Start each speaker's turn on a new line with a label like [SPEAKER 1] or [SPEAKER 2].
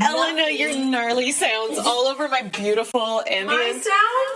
[SPEAKER 1] Elena, your gnarly sounds all over my beautiful
[SPEAKER 2] My sound?